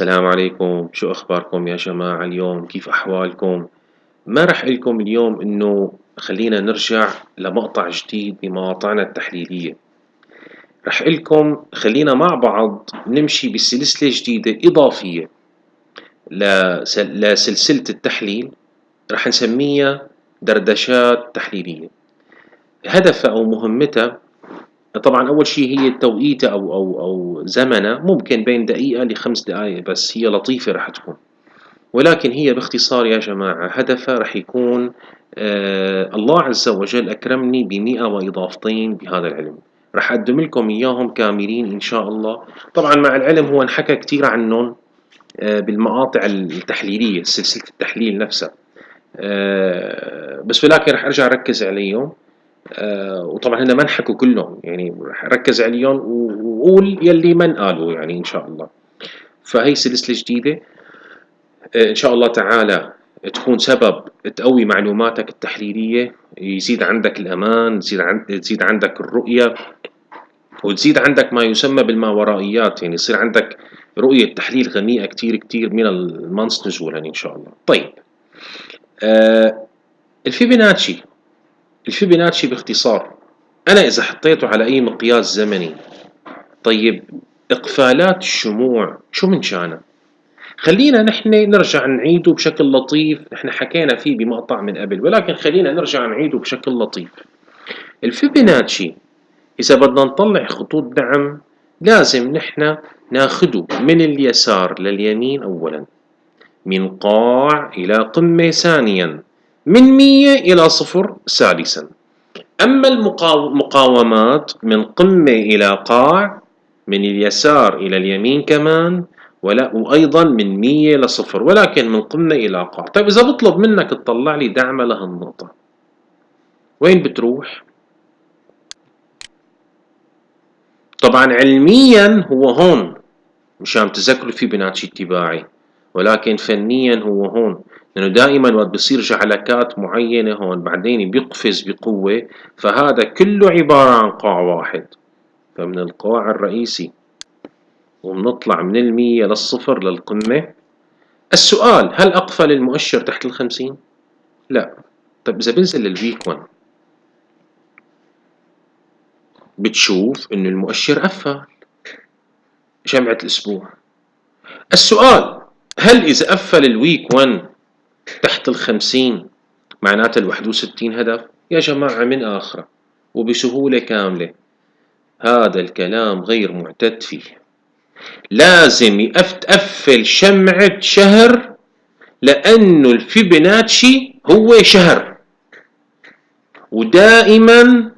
السلام عليكم. شو أخباركم يا جماعة اليوم؟ كيف أحوالكم؟ ما رح لكم اليوم إنه خلينا نرجع لمقطع جديد بمواقعنا التحليلية رح لكم خلينا مع بعض نمشي بسلسلة جديدة إضافية لسلسلة التحليل. رح نسميها دردشات تحليلية. هدفها أو مهمتها طبعا أول شيء هي توقيتها أو أو أو زمنها ممكن بين دقيقة لخمس دقائق بس هي لطيفة رح تكون. ولكن هي باختصار يا جماعة هدفها رح يكون آه الله عز وجل أكرمني بمئة وإضافتين بهذا العلم. رح أقدم لكم إياهم كاملين إن شاء الله. طبعا مع العلم هو انحكى كتير عنهم آه بالمقاطع التحليلية سلسلة التحليل نفسها. آه بس ولكن رح أرجع أركز عليهم. آه وطبعا هنا ما انحكوا كلهم. يعني ركز عليهم وقول يلي من قالوا يعني إن شاء الله. فهي سلسلة جديدة. آه إن شاء الله تعالى تكون سبب تقوي معلوماتك التحليلية. يزيد عندك الأمان يزيد عن... تزيد عندك الرؤية وتزيد عندك ما يسمى بالماورائيات. يعني يصير عندك رؤية تحليل غنية كتير كتير من ال month نزولا إن شاء الله. طيب. آه الفيبوناتشي. الفيبوناتشي باختصار. أنا إذا حطيته على أي مقياس زمني طيب إقفالات الشموع شو من شأنه؟ خلينا نحن نرجع نعيده بشكل لطيف نحن حكينا فيه بمقطع من قبل ولكن خلينا نرجع نعيده بشكل لطيف. الفيبوناتشي إذا بدنا نطلع خطوط دعم لازم نحن ناخده من اليسار لليمين أولا من قاع إلى قمة ثانيا. من مية إلى صفر ثالثا. أما المقاومات من قمة إلى قاع من اليسار إلى اليمين كمان ولا وأيضا من مية لصفر ولكن من قمة إلى قاع. طيب إذا بطلب منك تطلع لي دعمة لهالنقطة وين بتروح؟ طبعا علميا هو هون مشان تذكروا في بناتشي اتباعي ولكن فنيا هو هون. لأنه دائما وقت بصير جعلكات معينة هون بعدين بيقفز بقوة فهذا كله عبارة عن قاع واحد. فمن القاع الرئيسي وبنطلع من المية للصفر للقمة. السؤال هل أقفل المؤشر تحت الخمسين؟ لا. طيب إذا بنزل للويك 1 بتشوف إنه المؤشر قفل. جمعة الأسبوع. السؤال هل إذا قفل ال week 1 تحت الخمسين معناتها الواحد وستين هدف. يا جماعة من آخرة وبسهولة كاملة. هذا الكلام غير معتد فيه. لازم تقفل شمعة شهر لأنه الفيبوناتشي هو شهر. ودائما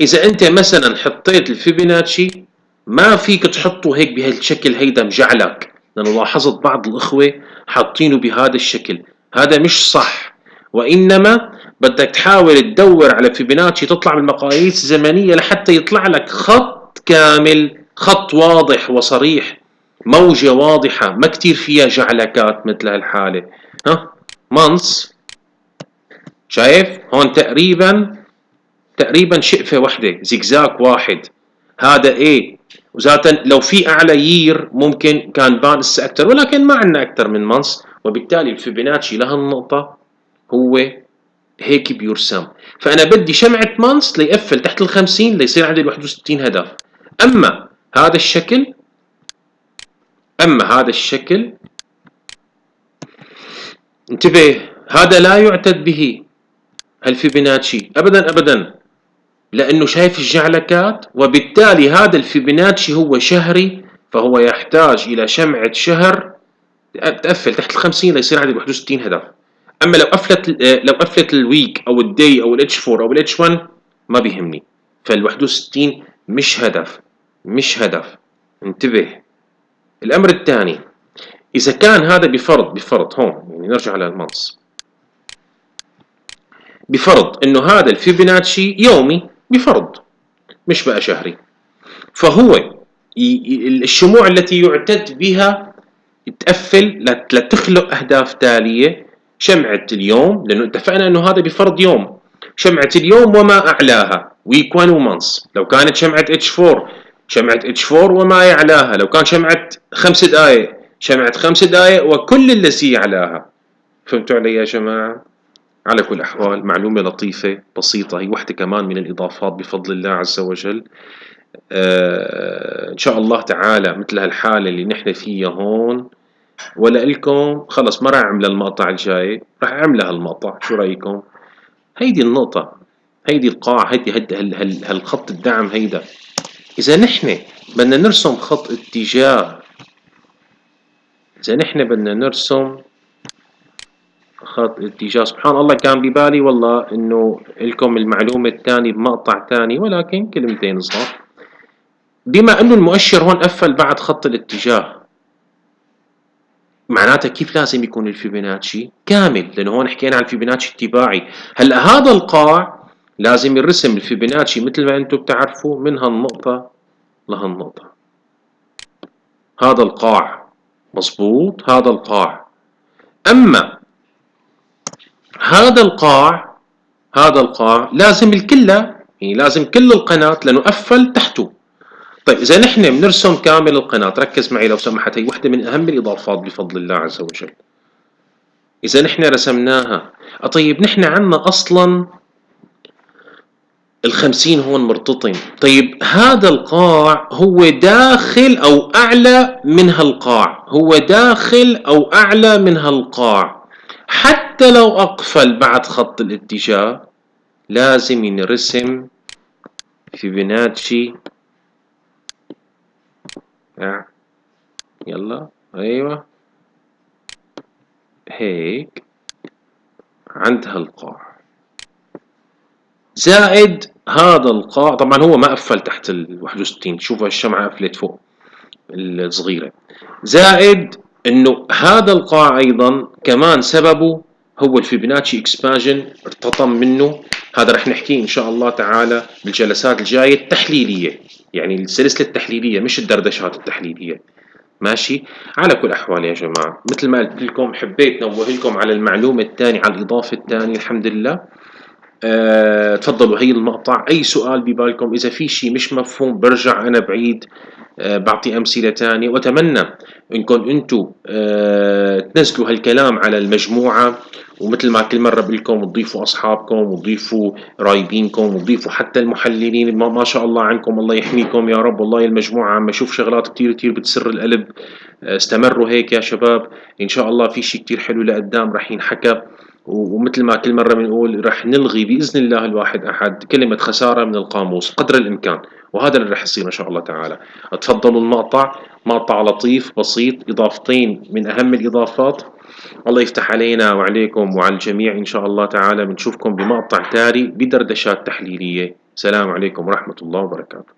إذا أنت مثلا حطيت الفيبوناتشي ما فيك تحطه هيك بهالشكل هيدا مجعلك. لأنه لاحظت بعض الإخوة حاطينه بهذا الشكل. هذا مش صح. وإنما بدك تحاول تدور على فيبوناتشي تطلع من المقاييس الزمنية لحتى يطلع لك خط كامل خط واضح وصريح. موجة واضحة ما كتير فيها جعلكات مثل هالحالة. ها؟ منص شايف؟ هون تقريبا تقريبا شقفة واحدة زجزاك واحد. هذا إيه وذاتا لو في أعلى year ممكن كان بان أكثر ولكن ما عندنا أكثر من month وبالتالي الفيبوناتشي لهالنقطة هو هيك بيرسم. فأنا بدي شمعة month ليقفل تحت الخمسين ليصير عندي الواحد وستين هدف. أما هذا الشكل أما هذا الشكل انتبه هذا لا يعتد به الفيبوناتشي أبدا أبدا. لأنه شايف الجعلكات وبالتالي هذا الفيبوناتشي هو شهري فهو يحتاج إلى شمعة شهر تقفل تحت ال 50 ليصير عندي 61 هدف. أما لو قفلت لو قفلت ال week أو ال D أو ال H 4 أو ال H 1 ما بيهمني. فال 61 مش هدف مش هدف. انتبه. الأمر الثاني إذا كان هذا بفرض بفرض هون يعني نرجع على ال month. بفرض إنه هذا الفيبوناتشي يومي بفرض مش بقى شهري. فهو الشموع التي يعتد بها تقفل لتخلق أهداف تالية شمعة اليوم لأنه اتفقنا إنه هذا بفرض يوم. شمعة اليوم وما أعلاها. week 1 و month لو كانت شمعة H 4 شمعة اتش 4 وما يعلاها. لو كان شمعة خمس دقائق شمعة خمس دقائق وكل الذي علىها فهمتوا علي يا جماعة؟ على كل الأحوال معلومة لطيفة بسيطة هي وحدة كمان من الإضافات بفضل الله عز وجل. آه إن شاء الله تعالى مثل هالحالة اللي نحن فيها هون ولا إلكم خلص ما راح أعمل المقطع الجاي راح أعملها المقطع شو رأيكم؟ هيدي النقطة هيدي القاع هيدي هيدي هال هال هالخط الدعم هيدا إذا نحن بدنا نرسم خط اتجاه إذا نحن بدنا نرسم خط اتجاه سبحان الله كان ببالي والله إنه لكم المعلومة الثانية بمقطع ثاني ولكن كلمتين صار بما إنه المؤشر هون قفل بعد خط الاتجاه معناتها كيف لازم يكون الفيبوناتشي كامل؟ لأنه هون حكينا عن الفيبوناتشي التباعي هلا هذا القاع لازم يرسم الفيبوناتشي مثل ما أنتم بتعرفوا من هالنقطة لهالنقطة؟ هذا القاع مظبوط؟ هذا القاع. أما هذا القاع هذا القاع لازم الكلة يعني لازم كل القناة لأنه قفل تحته. طيب إذا نحن بنرسم كامل القناة ركز معي لو سمحت هي وحدة من أهم الإضافات بفضل الله عز وجل. إذا نحن رسمناها طيب نحن عنا أصلا الخمسين هون مرتطم طيب هذا القاع هو داخل أو أعلى من هالقاع. هو داخل أو أعلى من هالقاع. حتى لو أقفل بعد خط الاتجاه لازم ينرسم فيبوناتشي يلا. أيوة. هيك. عند هالقاع زائد هذا القاع طبعا هو ما قفل تحت ال 61 شوفوا الشمعة قفلت فوق الصغيرة. زائد إنه هذا القاع أيضا كمان سببه هو الفيبوناتشي expansion ارتطم منه. هذا رح نحكيه إن شاء الله تعالى بالجلسات الجاية التحليلية. يعني السلسلة التحليلية مش الدردشات التحليلية. ماشي؟ على كل الاحوال يا جماعة مثل ما قلت لكم حبيت نوه لكم على المعلومة الثانية على الإضافة الثانية الحمد لله. أه تفضلوا هي المقطع. أي سؤال ببالكم إذا في شيء مش مفهوم برجع أنا بعيد. بعطي أمثلة ثانية وأتمنى انكم أنتم أه تنزلوا هالكلام على المجموعة ومثل ما كل مرة بقول لكم تضيفوا أصحابكم وتضيفوا رايبينكم وتضيفوا حتى المحللين ما, شاء الله عنكم الله يحميكم يا رب. والله المجموعة عم أشوف شغلات كثير كثير بتسر القلب. آه، استمروا هيك يا شباب. إن شاء الله في شيء كثير حلو لقدام رح ينحكى. ومثل ما كل مرة بنقول رح نلغي بإذن الله الواحد أحد كلمة خسارة من القاموس قدر الإمكان. وهذا اللي رح يصير إن شاء الله تعالى. تفضلوا المقطع مقطع لطيف بسيط إضافتين من أهم الإضافات. الله يفتح علينا وعليكم وعلى الجميع إن شاء الله تعالى. بنشوفكم بمقطع تالي بدردشات تحليلية. سلام عليكم ورحمة الله وبركاته.